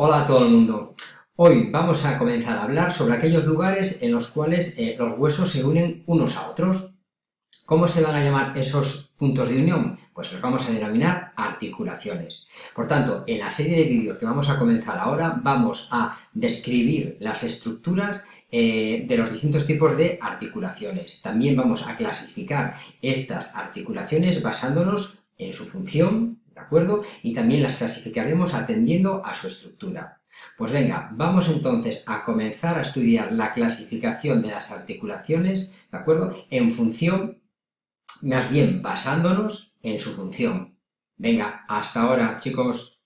Hola a todo el mundo. Hoy vamos a comenzar a hablar sobre aquellos lugares en los cuales eh, los huesos se unen unos a otros. ¿Cómo se van a llamar esos puntos de unión? Pues los vamos a denominar articulaciones. Por tanto, en la serie de vídeos que vamos a comenzar ahora, vamos a describir las estructuras eh, de los distintos tipos de articulaciones. También vamos a clasificar estas articulaciones basándonos en su función, ¿de acuerdo? Y también las clasificaremos atendiendo a su estructura. Pues venga, vamos entonces a comenzar a estudiar la clasificación de las articulaciones, ¿de acuerdo? En función, más bien basándonos en su función. Venga, hasta ahora, chicos.